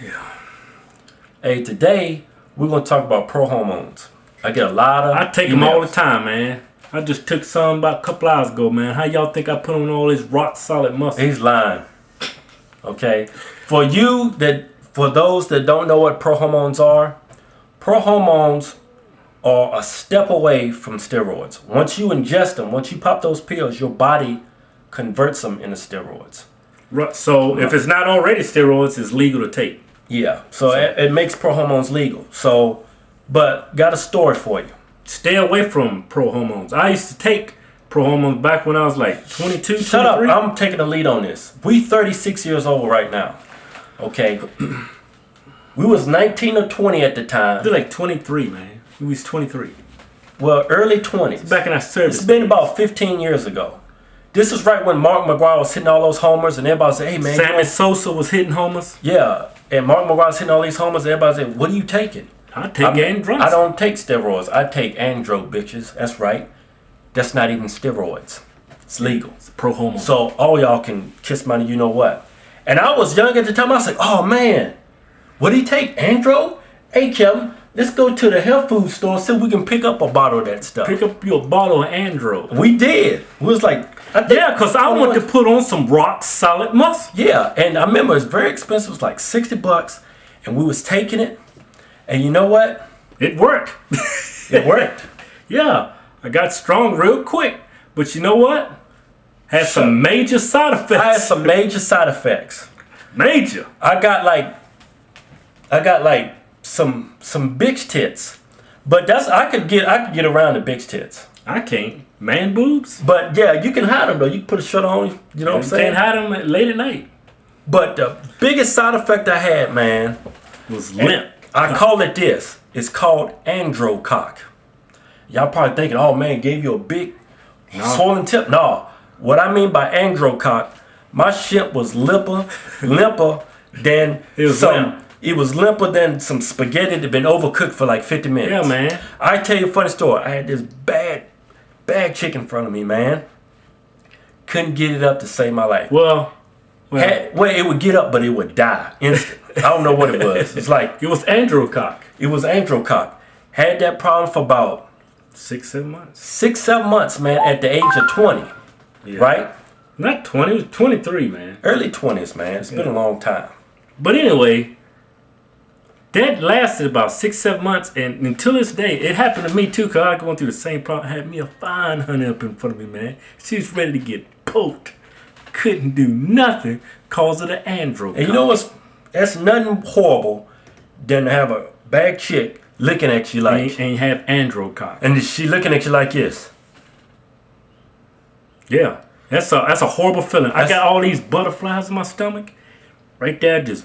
Yeah. Hey, today we're gonna talk about pro hormones. I get a lot of. I take them all the time, man. I just took some about a couple hours ago, man. How y'all think I put on all this rock solid muscle? He's lying. Okay, for you that for those that don't know what pro hormones are, pro hormones are a step away from steroids. Once you ingest them, once you pop those pills, your body converts them into steroids. Right. So if it's not already steroids, it's legal to take. Yeah, so, It, it makes pro hormones legal. So, but got a story for you. Stay away from pro hormones. I used to take pro hormones back when I was like 22, Shut up! I'm taking the lead on this. We 36 years old right now. Okay, we was 19 or 20 at the time. They're like 23, man. He was 23. Well, early 20s. Back in our service. It's been about 15 years ago. This is right when Mark McGwire was hitting all those homers, and everybody said, "Hey man, you Sammy know- Sosa was hitting homers. yeah." And Mark McGwire was hitting all these homers, and everybody said, "What are you taking?" I take I'm- androgens. I don't take steroids. I take andro bitches. That's right. That's not even steroids. It's legal. It's pro hormone. So all y'all can kiss my you know what. And I was young at the time. I was like, oh man, what do he take? Andro? Hey Kevin, let's go to the health food store see if we can pick up a bottle of that stuff. Pick up your bottle of andro. we did. We was like, I think- Yeah, because I want to put on some rock solid muscle. Yeah, and I remember it was very expensive. It was like 60 bucks. And we was taking it. And you know what? It worked. It worked. yeah, I got strong real quick. But you know what? Had some major side effects. I had some major side effects. major. I got like I got like some some bitch tits. But that's I could get I could get around the bitch tits. I can't. Man boobs. But yeah, you can hide them though. You can put a shirt on, you know what I'm You saying? can't hide them late at night. But the biggest side effect I had, man, was limp. I call it this. It's called androcock. Y'all probably thinking, oh man, gave you a big swollen tip. No. What I mean by androcock, my shit was limper, limper than It was some. limp. It was limper than some spaghetti that had been overcooked for like 50 minutes. Yeah, man. I tell you a funny story. I had this bad, bad chick in front of me, man. Couldn't get it up to save my life. Well, well Had, well, it would get up, but it would die instant. I don't know what it was. It's like it was androcock. it was androcock. Had that problem for about Six, seven months. six, seven months, man, at the age of 20, Yeah. right? Not 20, it was 23, man. Early 20s, man. It's been a long time. But anyway, that lasted about six, seven months, and until this day, it happened to me too. Cause I was going through the same problem. I had me a fine honey up in front of me, man. She was ready to get poked. Couldn't do nothing cause of the andro. And you know what's, that's nothing horrible than to have a bad chick looking at you like, and, and you have andro cock. and is she looking at you like this. Yeah, that's a that's a horrible feeling. I got all these butterflies in my stomach, right there, just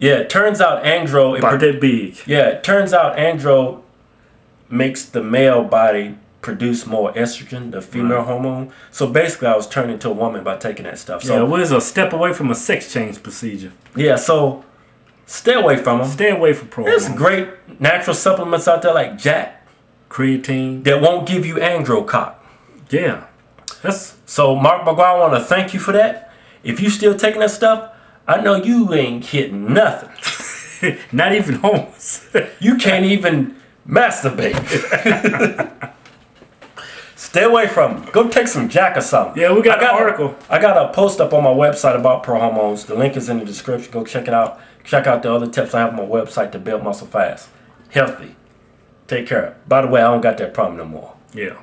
Yeah, it turns out andro, it about produ- big. yeah, it turns out andro makes the male body produce more estrogen, the female Right. hormone. So basically, I was turned into a woman by taking that stuff. So yeah, it was a step away from a sex change procedure. yeah, so stay away from them. Stay away from pro. There's great natural supplements out there like Jack creatine. that won't give you androcock. Yeah, that's So Mark McGwire, I want to thank you for that. If you still taking that stuff, I know you ain't hitting nothing. not even homeless. You can't even masturbate. Stay away from them. Go take some Jack or something. Yeah, we got I an article. I got a post up on my website about pro hormones. The link is in the description. Go check it out. Check out the other tips I have on my website to build muscle fast, healthy. Take care. By the way, I don't got that problem no more. yeah.